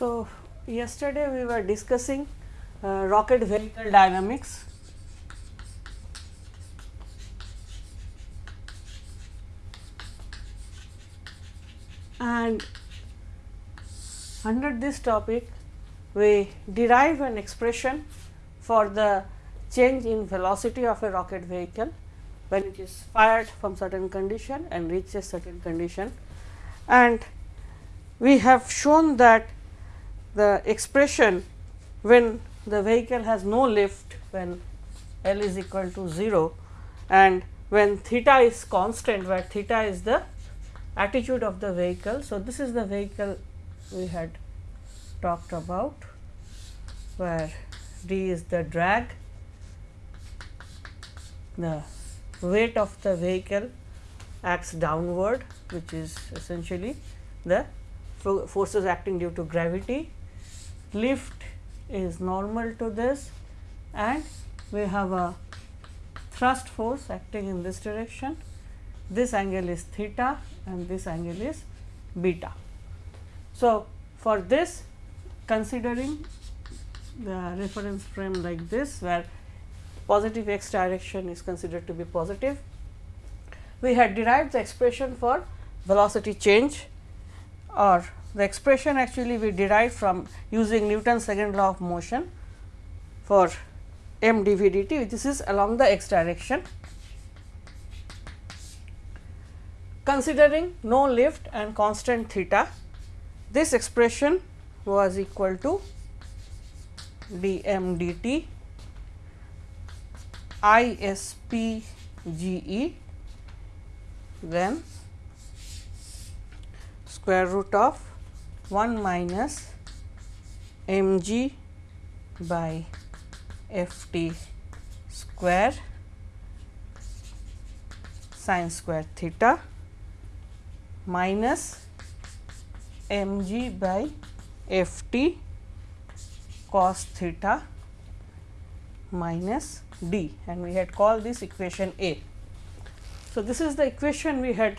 So, yesterday we were discussing uh, rocket vehicle dynamics and under this topic we derive an expression for the change in velocity of a rocket vehicle when it is fired from certain condition and reaches certain condition. And we have shown that the expression when the vehicle has no lift when L is equal to 0 and when theta is constant where theta is the attitude of the vehicle. So, this is the vehicle we had talked about where d is the drag, the weight of the vehicle acts downward which is essentially the forces acting due to gravity, lift is normal to this and we have a thrust force acting in this direction. This angle is theta and this angle is beta. So, for this considering the reference frame like this where positive x direction is considered to be positive, we had derived the expression for velocity change or the expression actually we derived from using Newton's second law of motion for m dv dt which is along the x direction. Considering no lift and constant theta, this expression was equal to d m dt I s p g e then square root of 1 minus m g by f t square sine square theta minus m g by f t cos theta minus d and we had called this equation A. So, this is the equation we had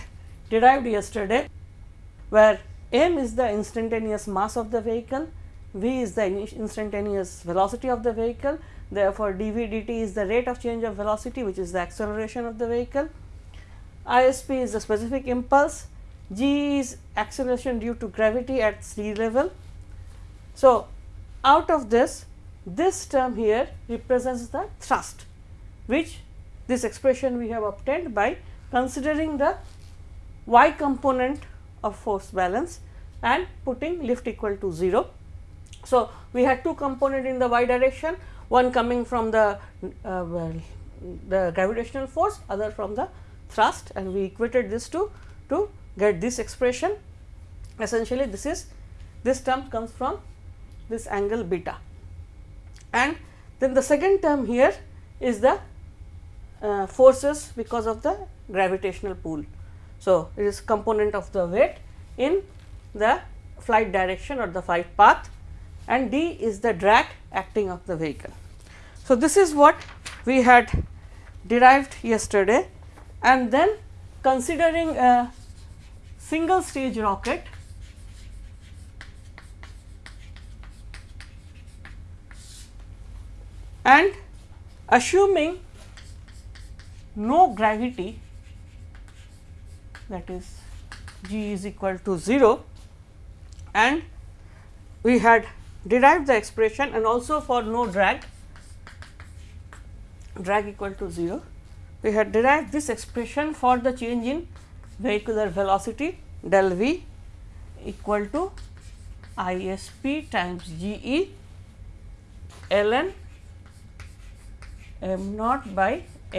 derived yesterday where m is the instantaneous mass of the vehicle, v is the instantaneous velocity of the vehicle, therefore, dv dt is the rate of change of velocity which is the acceleration of the vehicle, ISP is the specific impulse, g is acceleration due to gravity at sea level. So, out of this this term here represents the thrust which this expression we have obtained by considering the y component of force balance and putting lift equal to 0. So, we had two component in the y direction one coming from the uh, well, the gravitational force other from the thrust and we equated this to to get this expression essentially this is this term comes from this angle beta and then the second term here is the uh, forces because of the gravitational pull. So, it is component of the weight in the flight direction or the flight path and d is the drag acting of the vehicle. So, this is what we had derived yesterday and then considering a single stage rocket and assuming no gravity that is g is equal to 0 and we had derived the expression and also for no drag drag equal to 0 we had derived this expression for the change in vehicular velocity del v equal to I s p times g e ln m naught by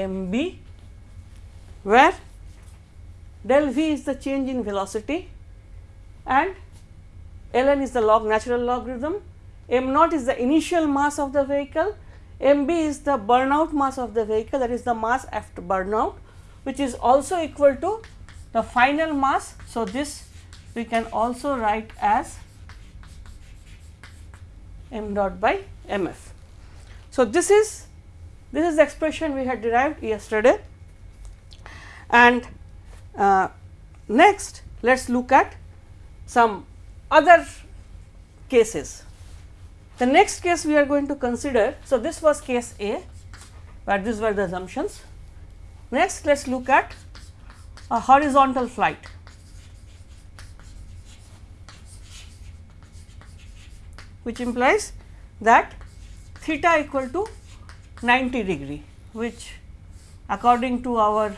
m b where del v is the change in velocity and ln is the log natural logarithm, m naught is the initial mass of the vehicle, m b is the burnout mass of the vehicle that is the mass after burnout which is also equal to the final mass. So, this we can also write as m dot by m f. So, this is this is the expression we had derived yesterday and uh, next let us look at some other cases. The next case we are going to consider, so this was case A, where these were the assumptions. Next, let us look at a horizontal flight. which implies that theta equal to 90 degree, which according to our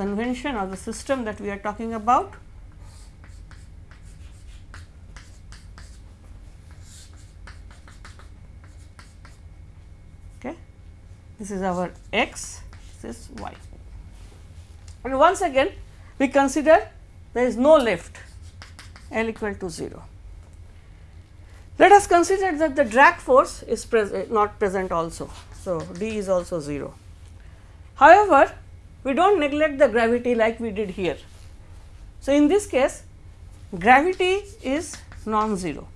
convention or the system that we are talking about okay this is our x this is y and once again we consider there is no lift L equal to 0. Let us consider that the drag force is pres eh, not present also. So, d is also 0. However, we do not neglect the gravity like we did here. So, in this case gravity is non-zero.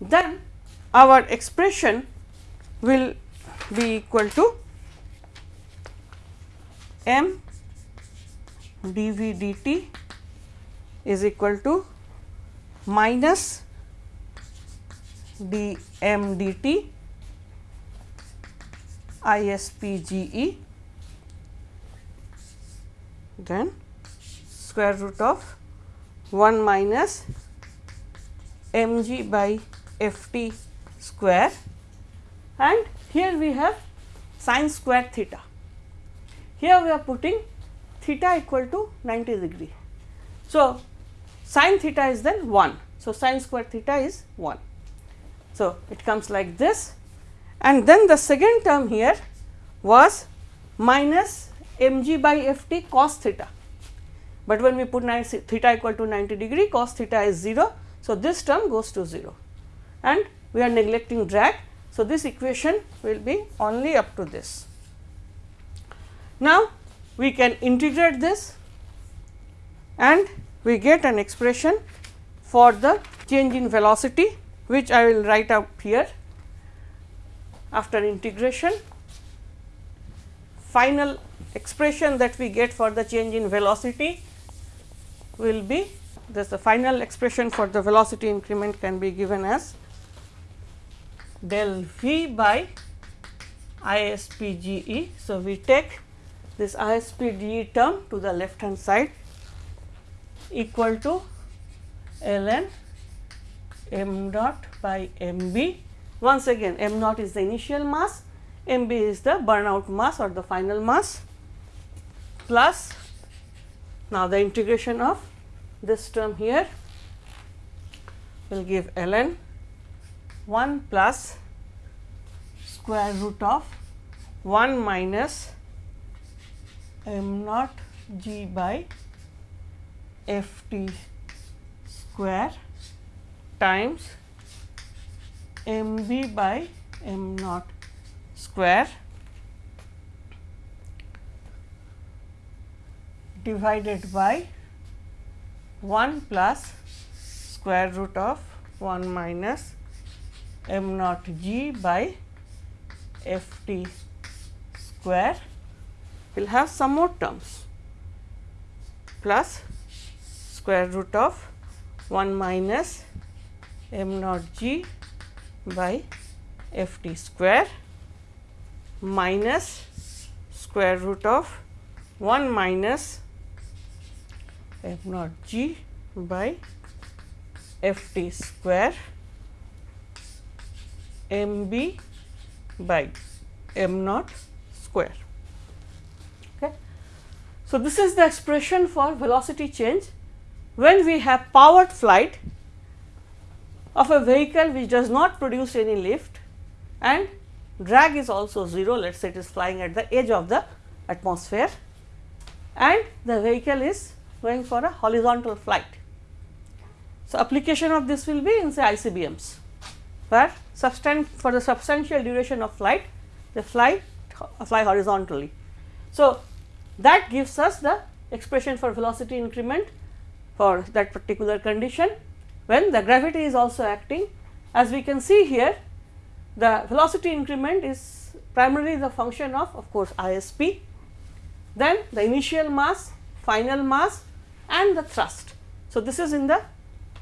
Then our expression will be equal to m dv dt is equal to minus dm dt then square root of 1 minus mg by ft square and here we have sine square theta. Here we are putting theta equal to 90 degree. So, sine theta is then 1. So, sine square theta is 1. So, it comes like this and then the second term here was minus mg by ft cos theta, but when we put theta equal to 90 degree cos theta is 0. So, this term goes to 0 and we are neglecting drag. So, this equation will be only up to this. Now, we can integrate this and we get an expression for the change in velocity which I will write up here after integration final expression that we get for the change in velocity will be this the final expression for the velocity increment can be given as del v by ISPGE. So, we take this ISPGE term to the left hand side equal to ln m dot by m b once again m naught is the initial mass, m b is the burnout mass or the final mass plus now the integration of this term here will give ln 1 plus square root of 1 minus m naught g by f t square times m b by m naught square divided by 1 plus square root of 1 minus m naught g by f t square. We will have some more terms. Plus square root of 1 minus m naught g by f t square minus square root of 1 minus f naught g by f t square m b by m naught square. Okay. So, this is the expression for velocity change when we have powered flight of a vehicle which does not produce any lift and drag is also 0 let us say it is flying at the edge of the atmosphere and the vehicle is going for a horizontal flight. So, application of this will be in say ICBMs where for the substantial duration of flight they fly fly horizontally. So, that gives us the expression for velocity increment for that particular condition when the gravity is also acting as we can see here the velocity increment is primarily the function of of course ISP, then the initial mass, final mass and the thrust. So, this is in the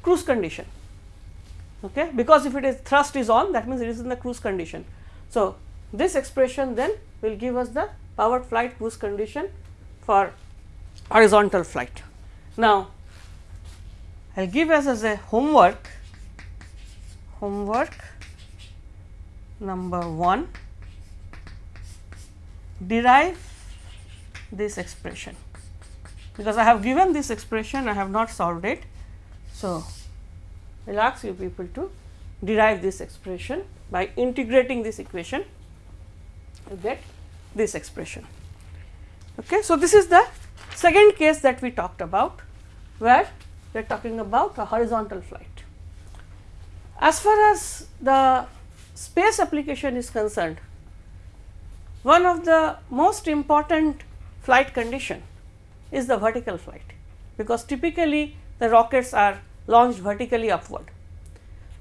cruise condition okay because if it is thrust is on that means it is in the cruise condition. So, this expression then will give us the powered flight cruise condition for horizontal flight. Now, I will give us as a homework homework number 1 derive this expression because I have given this expression I have not solved it. So, I will ask you people to derive this expression by integrating this equation you get this expression. Okay. So, this is the second case that we talked about where we are talking about a horizontal flight. As far as the space application is concerned, one of the most important flight condition is the vertical flight, because typically the rockets are launched vertically upward.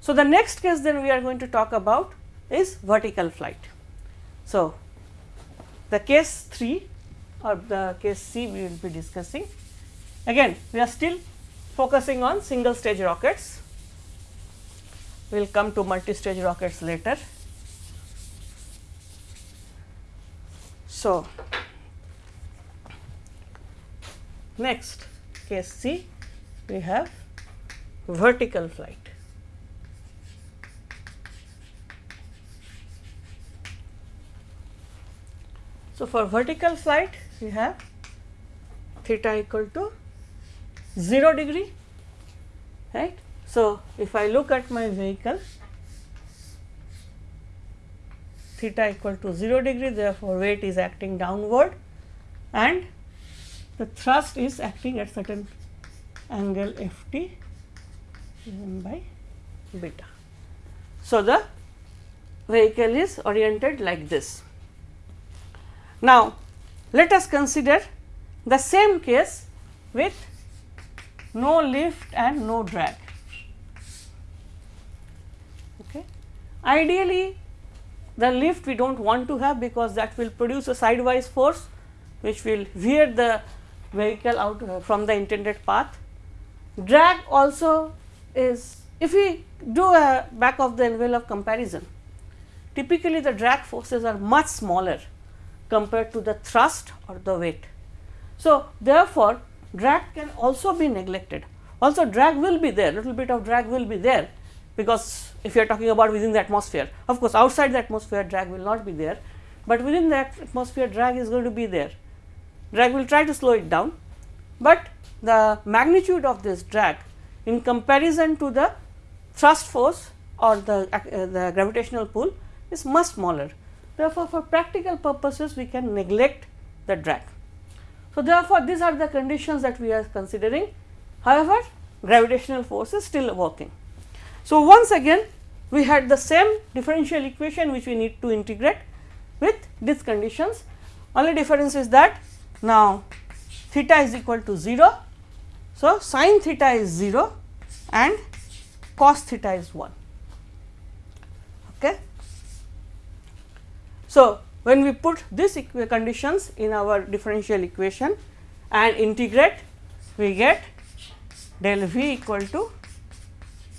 So, the next case then we are going to talk about is vertical flight. So, the case 3 or the case C we will be discussing. Again we are still focusing on single stage rockets, we will come to multi stage rockets later. So, next case C we have vertical flight. So, for vertical flight we have theta equal to 0 degree right. So, if I look at my vehicle theta equal to 0 degree therefore, weight is acting downward and the thrust is acting at certain angle f t by beta. So, the vehicle is oriented like this. Now, let us consider the same case with no lift and no drag. Okay. Ideally, the lift we do not want to have because that will produce a sidewise force which will veer the vehicle out uh, from the intended path. Drag also is if we do a back of the envelope comparison, typically the drag forces are much smaller compared to the thrust or the weight. So, therefore, drag can also be neglected. Also drag will be there, little bit of drag will be there because if you are talking about within the atmosphere. Of course, outside the atmosphere drag will not be there, but within the atmosphere drag is going to be there. Drag will try to slow it down, but the magnitude of this drag in comparison to the thrust force or the, uh, the gravitational pull is much smaller. Therefore, for practical purposes we can neglect the drag. So, therefore, these are the conditions that we are considering. However, gravitational force is still working. So, once again we had the same differential equation which we need to integrate with these conditions. Only difference is that now theta is equal to 0. So, sin theta is 0 and cos theta is 1. Okay. So, when we put these conditions in our differential equation and integrate, we get del v equal to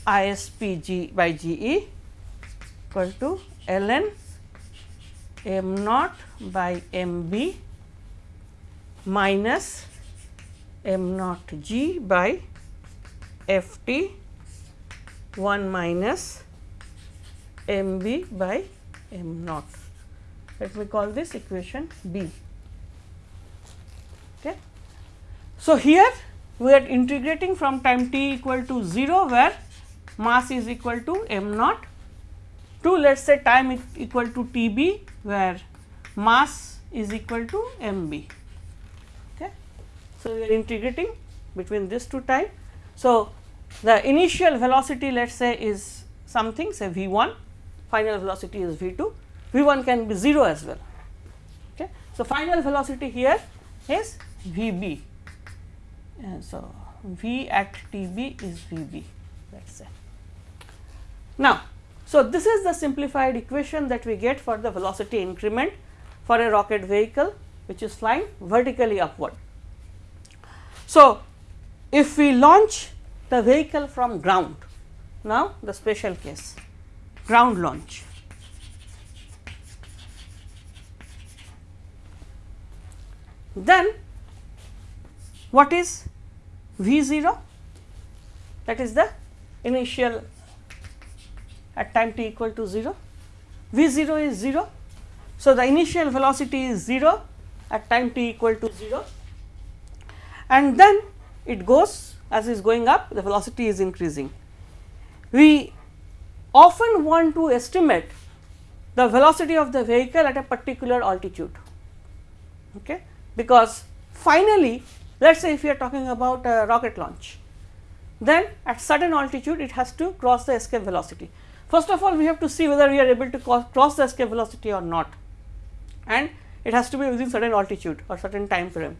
ISP by G E equal to ln m naught by m b minus m naught g by f t 1 minus m b by m naught. Let me call this equation B. Okay. So, here we are integrating from time t equal to 0 where mass is equal to m naught to let us say time equal to T b where mass is equal to m b. So, we are integrating between this two time. So, the initial velocity let us say is something say v 1, final velocity is v 2, v 1 can be 0 as well. Okay. So, final velocity here is v b. So, v at t b is v b let us say. Now, so this is the simplified equation that we get for the velocity increment for a rocket vehicle which is flying vertically upward. So, if we launch the vehicle from ground. Now, the special case ground launch. Then what is V 0? That is the initial at time t equal to 0. V 0 is 0. So, the initial velocity is 0 at time t equal to 0 and then it goes as is going up the velocity is increasing. We often want to estimate the velocity of the vehicle at a particular altitude okay, because finally let us say if we are talking about a rocket launch then at certain altitude it has to cross the escape velocity. First of all we have to see whether we are able to cross the escape velocity or not and it has to be within certain altitude or certain time frame.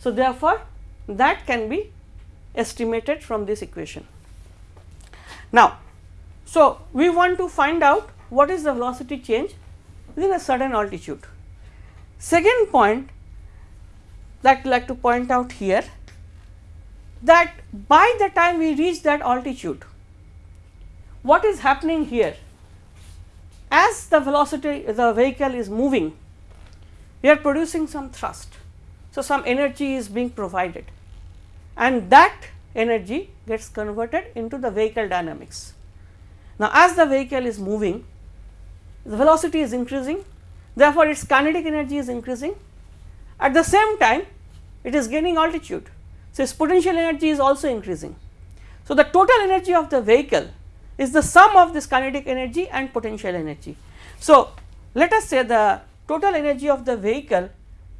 So, therefore, that can be estimated from this equation. Now, so we want to find out what is the velocity change within a certain altitude. Second point that I like to point out here that by the time we reach that altitude, what is happening here? As the velocity the vehicle is moving, we are producing some thrust. So, some energy is being provided and that energy gets converted into the vehicle dynamics. Now, as the vehicle is moving, the velocity is increasing, therefore, its kinetic energy is increasing. At the same time, it is gaining altitude. So, its potential energy is also increasing. So, the total energy of the vehicle is the sum of this kinetic energy and potential energy. So, let us say the total energy of the vehicle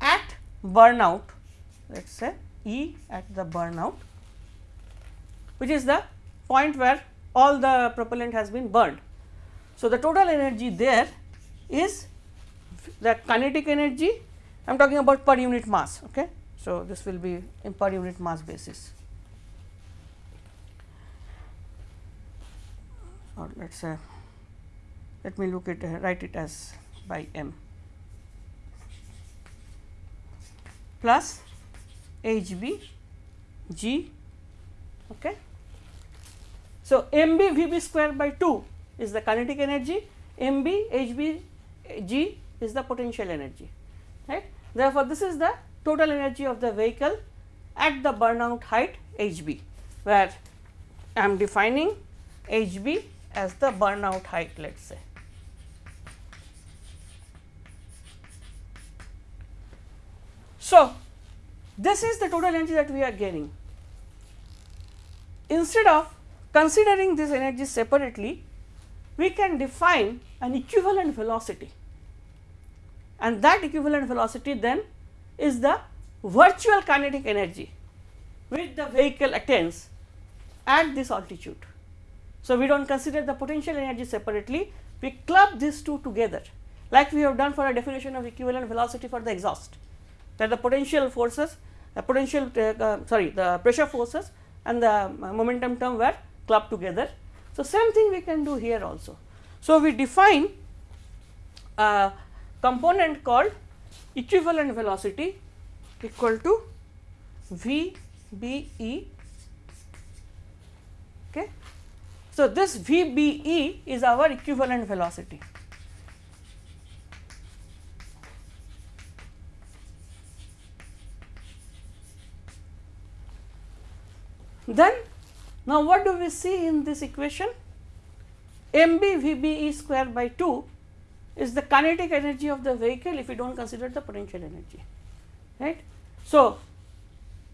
at burnout let us say E at the burnout which is the point where all the propellant has been burned. So, the total energy there is the kinetic energy I am talking about per unit mass. Okay. So, this will be in per unit mass basis or let us uh, say let me look at write it as by m. plus H b g. Okay. So, m b v b square by 2 is the kinetic energy, MB m b h b g is the potential energy right. Therefore, this is the total energy of the vehicle at the burnout height h b where I am defining h b as the burnout height let us say. So, this is the total energy that we are gaining. Instead of considering this energy separately, we can define an equivalent velocity and that equivalent velocity then is the virtual kinetic energy which the vehicle attains at this altitude. So, we do not consider the potential energy separately, we club these two together like we have done for a definition of equivalent velocity for the exhaust that the potential forces the potential uh, uh, sorry the pressure forces and the uh, momentum term were clubbed together. So, same thing we can do here also. So, we define a component called equivalent velocity equal to V B E. Okay. So, this V B E is our equivalent velocity. Then now what do we see in this equation? mb vbe square by 2 is the kinetic energy of the vehicle if we do not consider the potential energy right. So,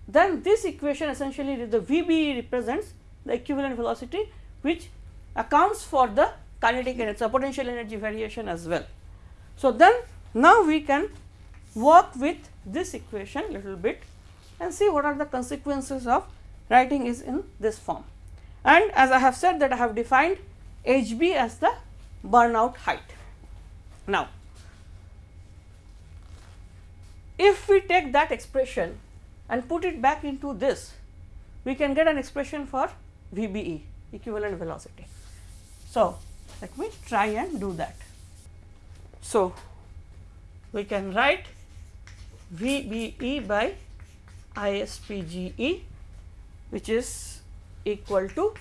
then this equation essentially the VBE represents the equivalent velocity which accounts for the kinetic energy so potential energy variation as well. So, then now we can work with this equation little bit and see what are the consequences of writing is in this form. And as I have said that I have defined H b as the burnout height. Now, if we take that expression and put it back into this, we can get an expression for VBE equivalent velocity. So, let me try and do that. So, we can write VBE by ISPGE which is equal to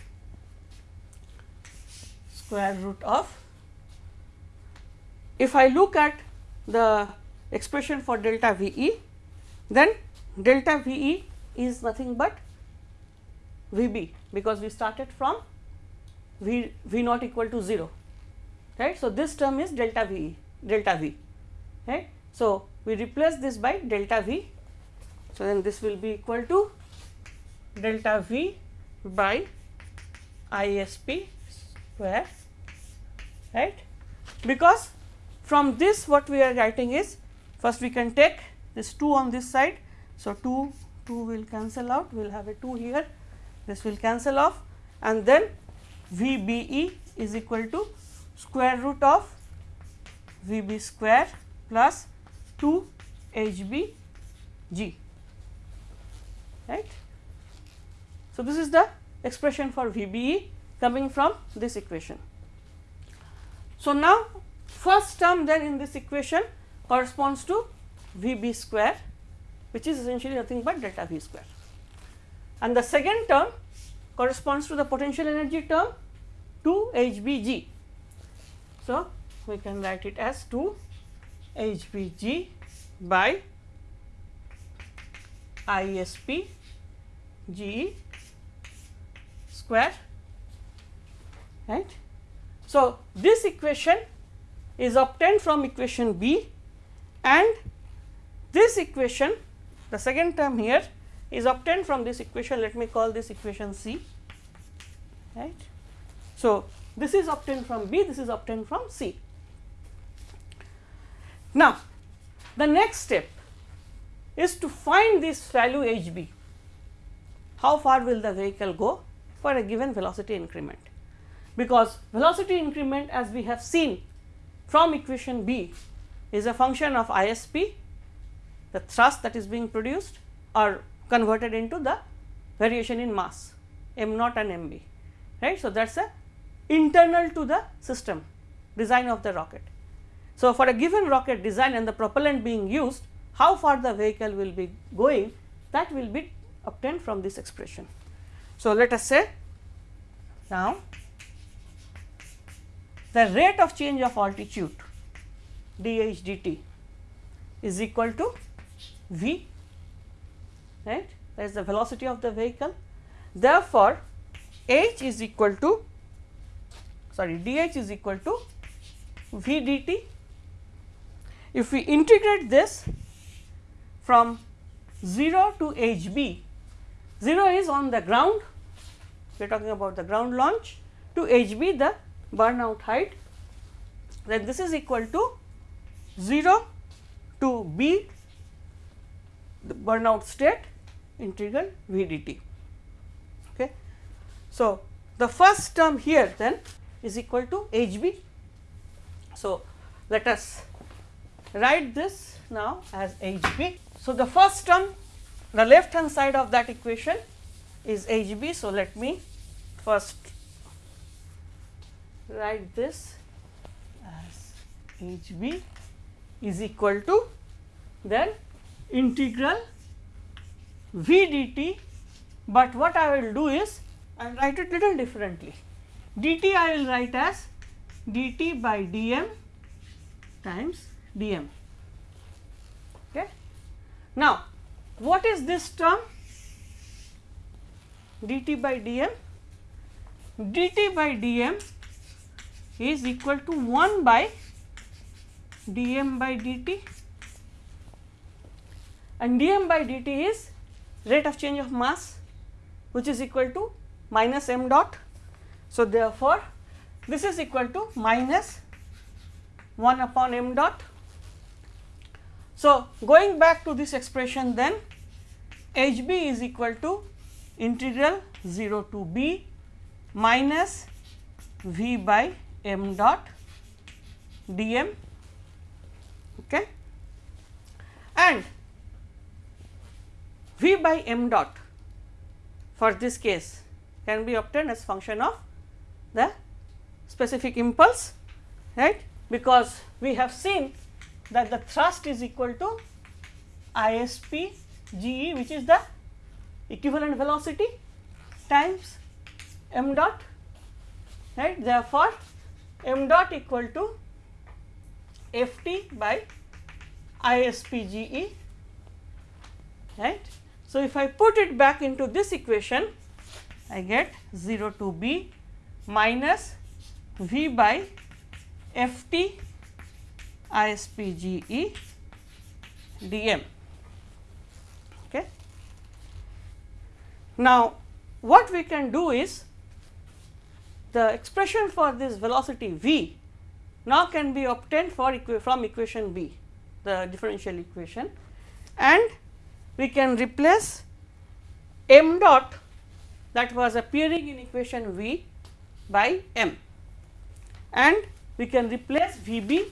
square root of if I look at the expression for delta V e then delta V e is nothing but V b because we started from V V naught equal to 0 right. So, this term is delta V e delta V right. So, we replace this by delta V. So, then this will be equal to delta V by ISP square right because from this what we are writing is first we can take this 2 on this side. So, 2 2 will cancel out we will have a 2 here this will cancel off and then V b e is equal to square root of V b square plus 2 H b g right. So, this is the expression for V b e coming from this equation. So, now first term then in this equation corresponds to V b square which is essentially nothing but delta V square and the second term corresponds to the potential energy term 2 H b g. So, we can write it as 2 H b g by I s p g square right. So, this equation is obtained from equation B and this equation the second term here is obtained from this equation let me call this equation C right. So, this is obtained from B this is obtained from C. Now, the next step is to find this value h b how far will the vehicle go for a given velocity increment because velocity increment as we have seen from equation B is a function of ISP, the thrust that is being produced or converted into the variation in mass m naught and m b right. So, that is a internal to the system design of the rocket. So, for a given rocket design and the propellant being used how far the vehicle will be going that will be obtained from this expression. So, let us say now the rate of change of altitude dh dt is equal to v right that is the velocity of the vehicle. Therefore, h is equal to sorry dh is equal to v dt. If we integrate this from 0 to h b, 0 is on the ground we are talking about the ground launch to h b the burnout height then this is equal to 0 to b the burnout state integral v dt. Okay. So, the first term here then is equal to h b. So, let us write this now as h b. So, the first term the left hand side of that equation is h b. So, let me first write this as h b is equal to then integral v dt, but what I will do is I will write it little differently. dt I will write as dt by dm times dm. Okay. Now, what is this term dt by dm? dt by dm is equal to 1 by dm by dt and dm by dt is rate of change of mass which is equal to minus m dot. So, therefore, this is equal to minus 1 upon m dot. So, going back to this expression then h b is equal to integral 0 to b minus v by m dot dm okay? And v by m dot for this case can be obtained as function of the specific impulse right? Because we have seen that the thrust is equal to ISP GE which is the equivalent velocity times m dot right therefore m dot equal to f t by ISPGE right. So, if I put it back into this equation I get 0 to b minus v by f t ISPGE dm. Okay. Now, what we can do is the expression for this velocity v now can be obtained for equa from equation b the differential equation and we can replace m dot that was appearing in equation v by m and we can replace v b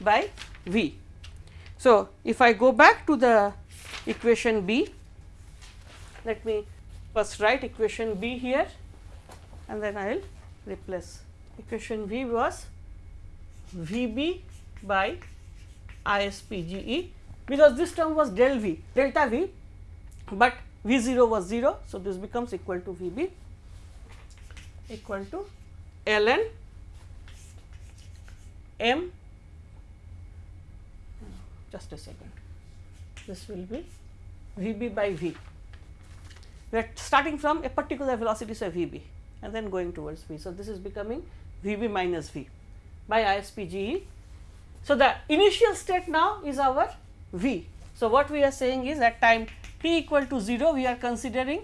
by v. So, if I go back to the equation b let me first write equation b here and then I will replace equation v was v b by ISPGE because this term was del v delta v, but v 0 was 0. So, this becomes equal to v b equal to ln m just a second this will be v b by v we are starting from a particular velocity say v b and then going towards v. So, this is becoming v b minus v by ISPGE so, the initial state now is our v. So, what we are saying is at time t equal to 0 we are considering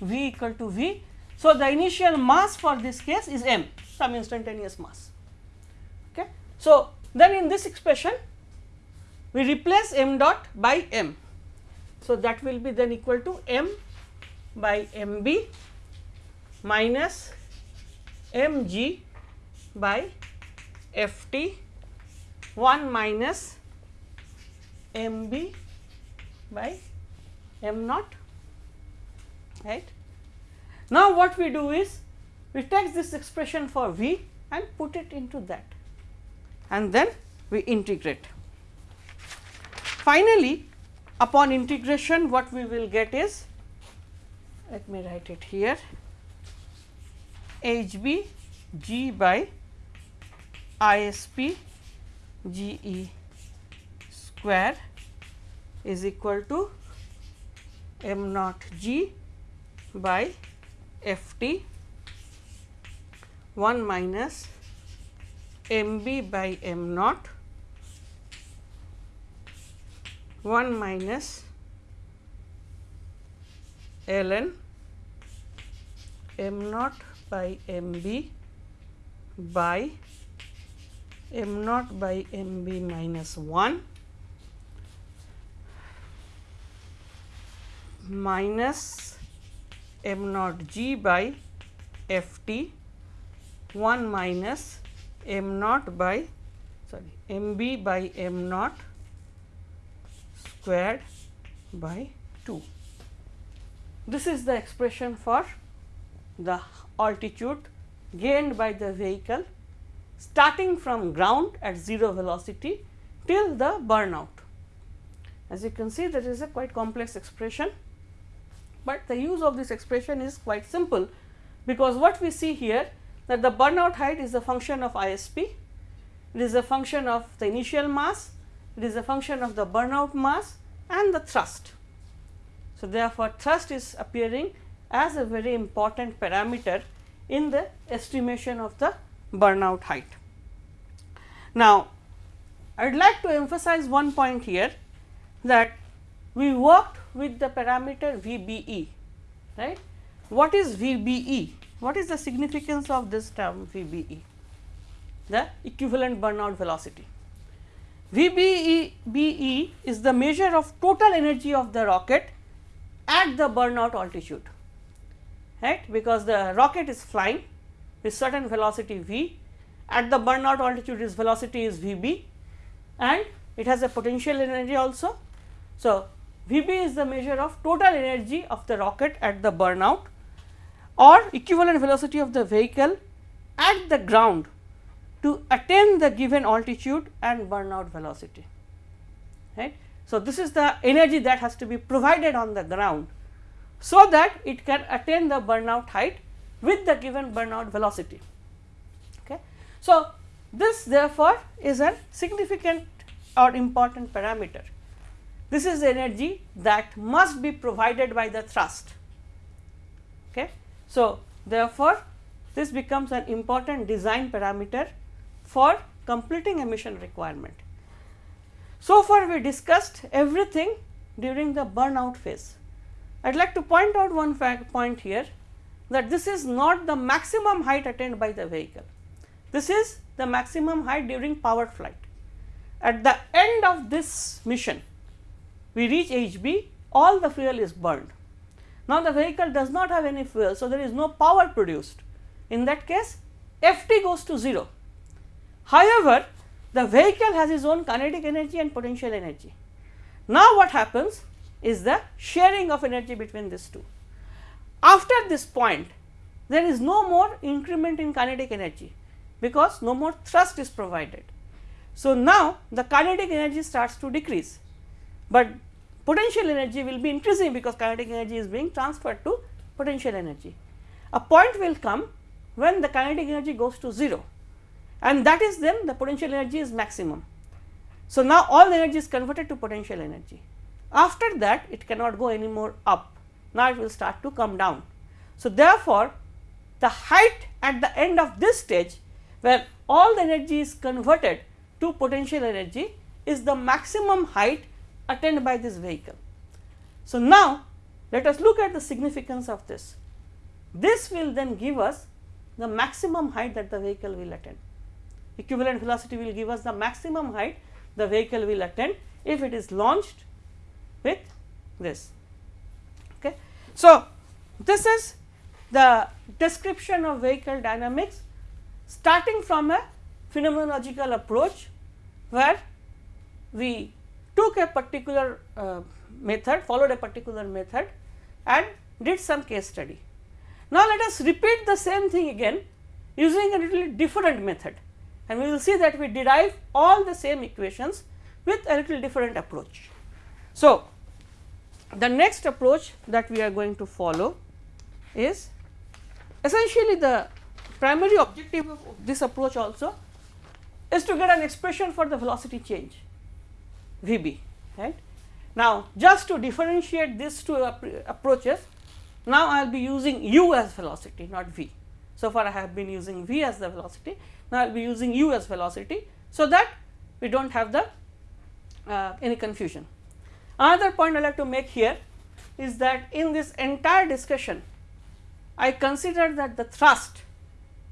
v equal to v. So, the initial mass for this case is m some instantaneous mass. Okay. So, then in this expression we replace m dot by m. So, that will be then equal to m by m b minus m g by f t 1 minus m b by m naught right. Now, what we do is we take this expression for v and put it into that and then we integrate. Finally, upon integration what we will get is let me write it here h b g by i s p G E square is equal to m naught G by F T 1 minus m B by m naught 1 minus ln m naught by m B by m naught by m b minus 1 minus m naught g by f t 1 minus m naught by sorry m b by m naught squared by 2. This is the expression for the altitude gained by the vehicle starting from ground at 0 velocity till the burnout. As you can see there is a quite complex expression, but the use of this expression is quite simple because what we see here that the burnout height is a function of ISP, it is a function of the initial mass, it is a function of the burnout mass and the thrust. So, therefore, thrust is appearing as a very important parameter in the estimation of the burnout height. Now, I would like to emphasize one point here that we worked with the parameter VBE, right. What is VBE? What is the significance of this term VBE? The equivalent burnout velocity. VBE BE is the measure of total energy of the rocket at the burnout altitude, right, because the rocket is flying with certain velocity v at the burnout altitude its velocity is v b and it has a potential energy also. So, v b is the measure of total energy of the rocket at the burnout or equivalent velocity of the vehicle at the ground to attain the given altitude and burnout velocity right. So, this is the energy that has to be provided on the ground so that it can attain the burnout height with the given burnout velocity. Okay. So, this therefore, is a significant or important parameter. This is the energy that must be provided by the thrust. Okay. So, therefore, this becomes an important design parameter for completing emission requirement. So far we discussed everything during the burnout phase. I would like to point out one point here that this is not the maximum height attained by the vehicle. This is the maximum height during powered flight. At the end of this mission, we reach HB, all the fuel is burned. Now, the vehicle does not have any fuel, so there is no power produced. In that case, Ft goes to 0. However, the vehicle has its own kinetic energy and potential energy. Now, what happens is the sharing of energy between these two. After this point, there is no more increment in kinetic energy, because no more thrust is provided. So, now the kinetic energy starts to decrease, but potential energy will be increasing because kinetic energy is being transferred to potential energy. A point will come when the kinetic energy goes to 0 and that is then the potential energy is maximum. So, now all the energy is converted to potential energy. After that it cannot go any more up, now it will start to come down. So, therefore, the height at the end of this stage where all the energy is converted to potential energy is the maximum height attained by this vehicle. So, now let us look at the significance of this. This will then give us the maximum height that the vehicle will attain equivalent velocity will give us the maximum height the vehicle will attain if it is launched with this. Okay. So, this is the description of vehicle dynamics starting from a phenomenological approach where we took a particular uh, method followed a particular method and did some case study. Now, let us repeat the same thing again using a little different method and we will see that we derive all the same equations with a little different approach. So, the next approach that we are going to follow is essentially the primary objective of this approach also is to get an expression for the velocity change V b right. Now, just to differentiate these two approaches now I will be using u as velocity not v. So far I have been using v as the velocity now, I will be using u as velocity. So, that we do not have the uh, any confusion. Another point I like to make here is that in this entire discussion I consider that the thrust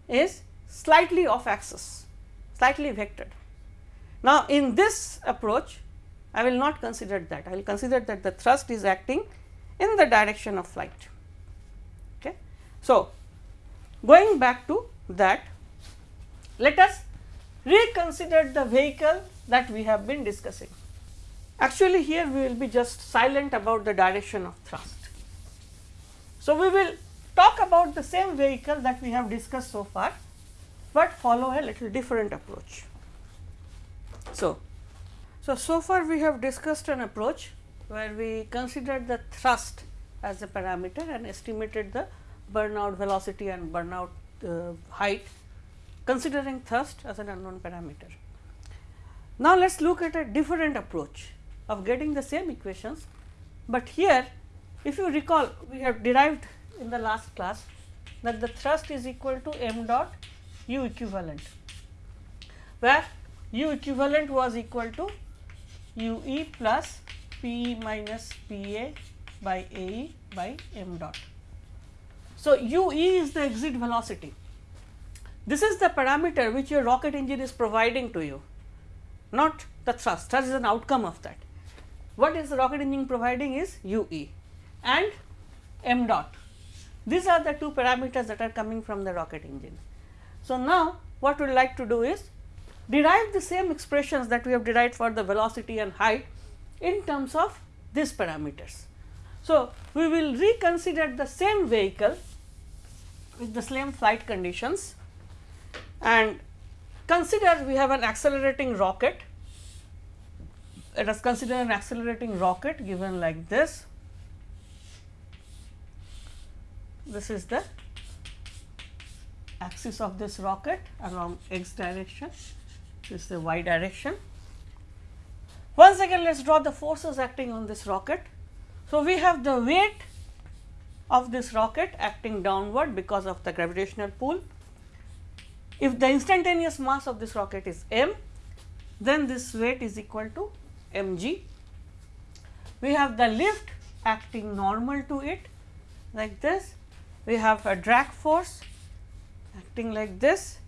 is slightly off axis, slightly vectored. Now, in this approach I will not consider that, I will consider that the thrust is acting in the direction of flight. Okay. So, going back to that let us reconsider the vehicle that we have been discussing. Actually, here we will be just silent about the direction of thrust. So, we will talk about the same vehicle that we have discussed so far, but follow a little different approach. So, so, so far we have discussed an approach where we considered the thrust as a parameter and estimated the burnout velocity and burnout uh, height considering thrust as an unknown parameter. Now, let us look at a different approach of getting the same equations, but here if you recall we have derived in the last class that the thrust is equal to m dot u equivalent, where u equivalent was equal to u e plus p e minus p a by a e by m dot. So, u e is the exit velocity this is the parameter which your rocket engine is providing to you, not the thrust, thrust is an outcome of that. What is the rocket engine providing is u e and m dot. These are the two parameters that are coming from the rocket engine. So, now what we would like to do is derive the same expressions that we have derived for the velocity and height in terms of these parameters. So, we will reconsider the same vehicle with the same flight conditions and consider we have an accelerating rocket. Let us consider an accelerating rocket given like this. This is the axis of this rocket along x direction, this is the y direction. Once again, let us draw the forces acting on this rocket. So, we have the weight of this rocket acting downward because of the gravitational pull. If the instantaneous mass of this rocket is m, then this weight is equal to m g. We have the lift acting normal to it like this. We have a drag force acting like this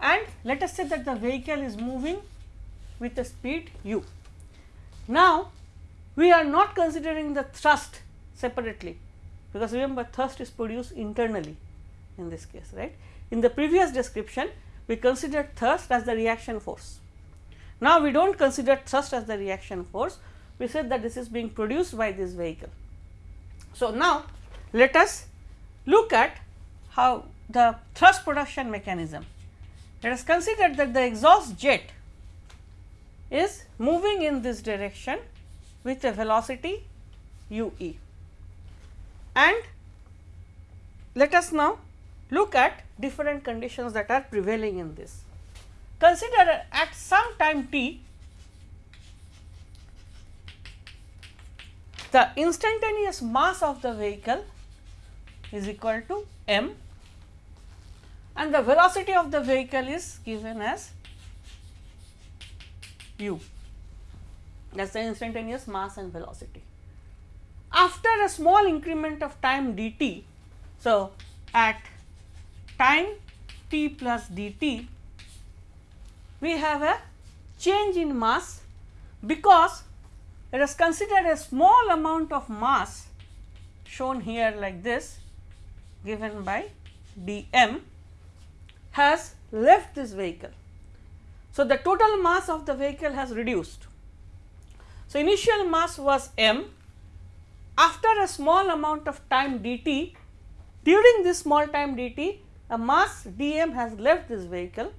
and let us say that the vehicle is moving with a speed u. Now, we are not considering the thrust separately because remember thrust is produced internally in this case right. In the previous description we considered thrust as the reaction force. Now, we do not consider thrust as the reaction force we said that this is being produced by this vehicle. So, now let us look at how the thrust production mechanism. Let us consider that the exhaust jet is moving in this direction with a velocity u e. And let us now look at different conditions that are prevailing in this. Consider at some time t the instantaneous mass of the vehicle is equal to m and the velocity of the vehicle is given as u that is the instantaneous mass and velocity. After a small increment of time dt, so at time t plus dt, we have a change in mass because let us consider a small amount of mass shown here like this given by d m has left this vehicle. So, the total mass of the vehicle has reduced. So, initial mass was m after a small amount of time dt during this small time dt a mass dm has left this vehicle.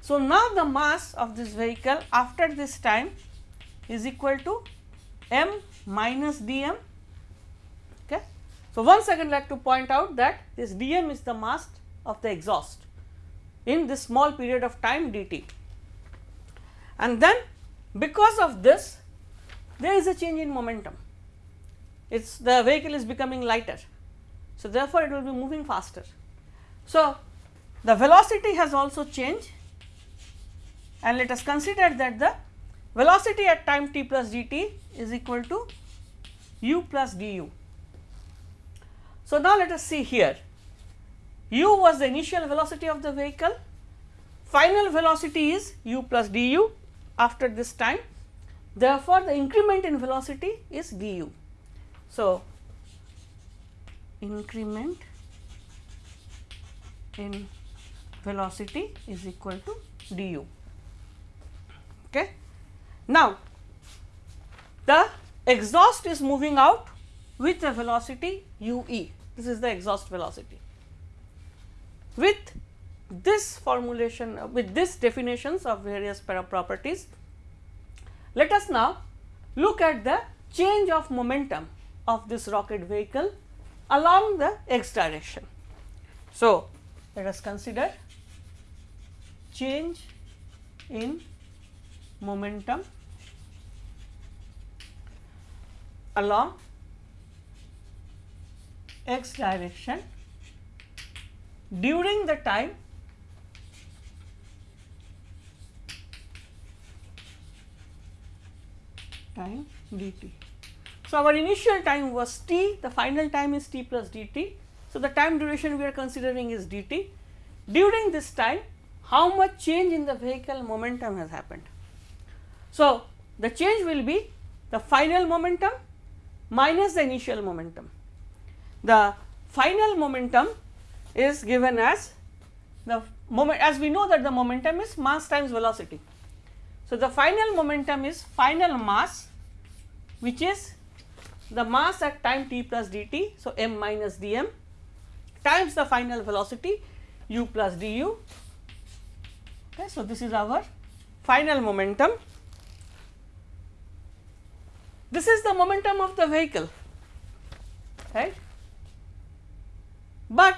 So, now the mass of this vehicle after this time is equal to m minus dm. Okay. So, once again like to point out that this dm is the mass of the exhaust in this small period of time dt. And then because of this there is a change in momentum, it is the vehicle is becoming lighter. So, therefore, it will be moving faster. So, the velocity has also changed and let us consider that the velocity at time t plus dt is equal to u plus du. So, now let us see here u was the initial velocity of the vehicle, final velocity is u plus du after this time. Therefore, the increment in velocity is du. So, increment in velocity is equal to du. Okay. Now, the exhaust is moving out with a velocity u e, this is the exhaust velocity. With this formulation, uh, with this definitions of various properties, let us now look at the change of momentum of this rocket vehicle along the x direction. So, let us consider change in momentum along x direction during the time time dt. So, our initial time was t, the final time is t plus dt. So, the time duration we are considering is dt. During this time, how much change in the vehicle momentum has happened? So, the change will be the final momentum minus the initial momentum. The final momentum is given as the moment as we know that the momentum is mass times velocity. So, the final momentum is final mass which is the mass at time t plus dt. So, m minus dm times the final velocity u plus du. Okay, so, this is our final momentum. This is the momentum of the vehicle, right. But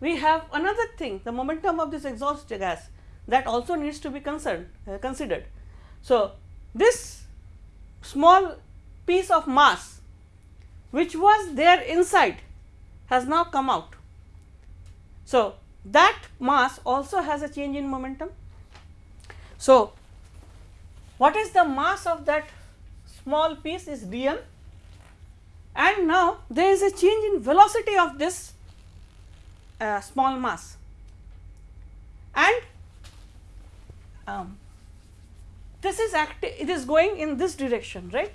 we have another thing the momentum of this exhaust gas that also needs to be concerned uh, considered. So, this small piece of mass which was there inside has now come out. So, that mass also has a change in momentum. So, what is the mass of that small piece is dm and now there is a change in velocity of this uh, small mass and um, this is active it is going in this direction right.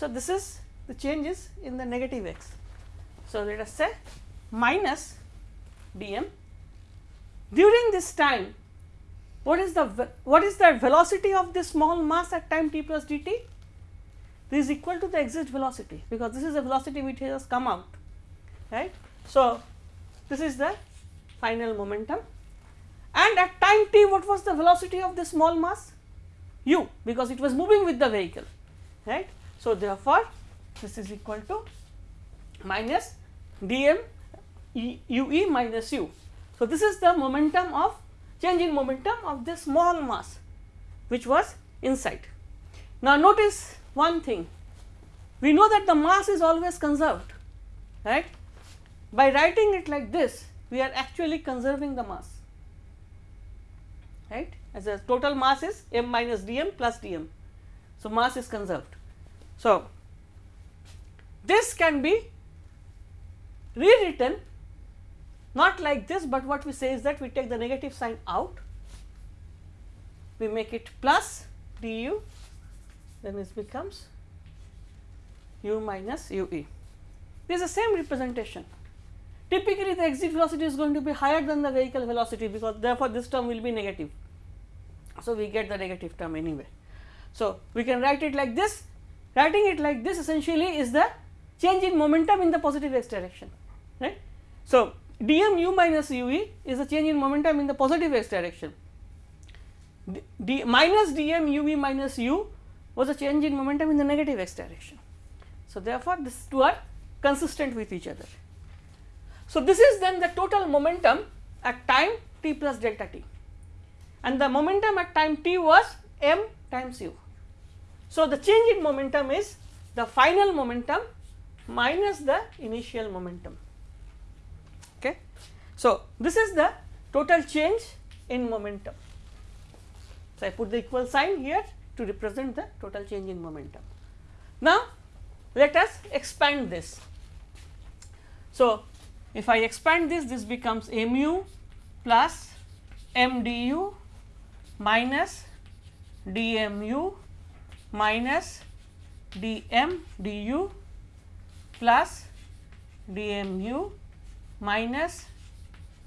So, this is the change is in the negative x. So, let us say minus dm during this time what is the what is the velocity of this small mass at time t plus dt this is equal to the exit velocity because this is the velocity which has come out right. So, this is the final momentum and at time t what was the velocity of the small mass u because it was moving with the vehicle right. So, therefore, this is equal to minus dm e, u e minus u. So, this is the momentum of change in momentum of this small mass which was inside. Now, notice one thing we know that the mass is always conserved right by writing it like this we are actually conserving the mass right as a total mass is m minus dm plus dm. So, mass is conserved. So, this can be rewritten not like this, but what we say is that we take the negative sign out, we make it plus du, then this becomes u minus u e. This is the same representation. Typically, the exit velocity is going to be higher than the vehicle velocity because therefore, this term will be negative. So, we get the negative term anyway. So, we can write it like this, writing it like this essentially is the change in momentum in the positive x direction, right. So, dm u minus u e is a change in momentum in the positive x direction, d, d minus dm u e minus u was a change in momentum in the negative x direction. So, therefore, these two are consistent with each other. So, this is then the total momentum at time t plus delta t and the momentum at time t was m times u. So, the change in momentum is the final momentum minus the initial momentum. Okay. So, this is the total change in momentum. So, I put the equal sign here to represent the total change in momentum. Now, let us expand this. So, if I expand this, this becomes mu plus m du minus dmu minus dm du plus dmu minus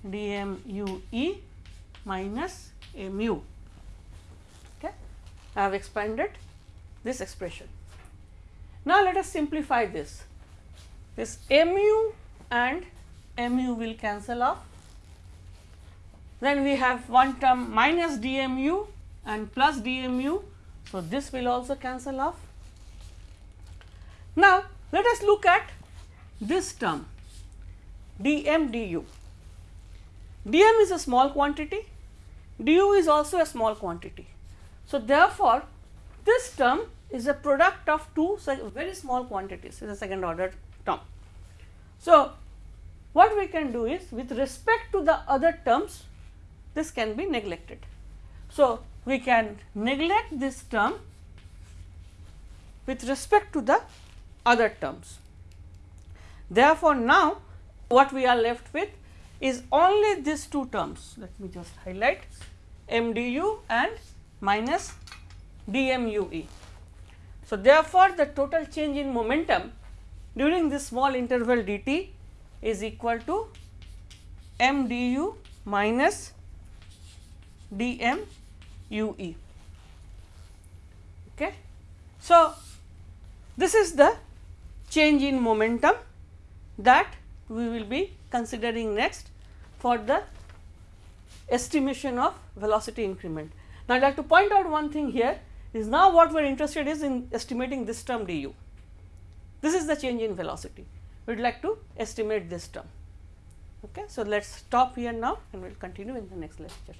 dmue minus mu. Okay. I have expanded this expression. Now, let us simplify this. This mu and mu will cancel off. Then we have one term minus dmu and plus dmu. So, this will also cancel off. Now, let us look at this term dm du. dm is a small quantity, du is also a small quantity. So, therefore, this term is a product of two very small quantities is a second order term. So, what we can do is with respect to the other terms this can be neglected. So, we can neglect this term with respect to the other terms. Therefore, now what we are left with is only these two terms let me just highlight MDU and minus DMUE. So, therefore, the total change in momentum during this small interval dt is equal to mdu minus minus dm ue. Okay. So, this is the change in momentum that we will be considering next for the estimation of velocity increment. Now, I would like to point out one thing here is now what we are interested is in estimating this term du. This is the change in velocity we would like to estimate this term. Okay. So, let us stop here now and we will continue in the next lecture.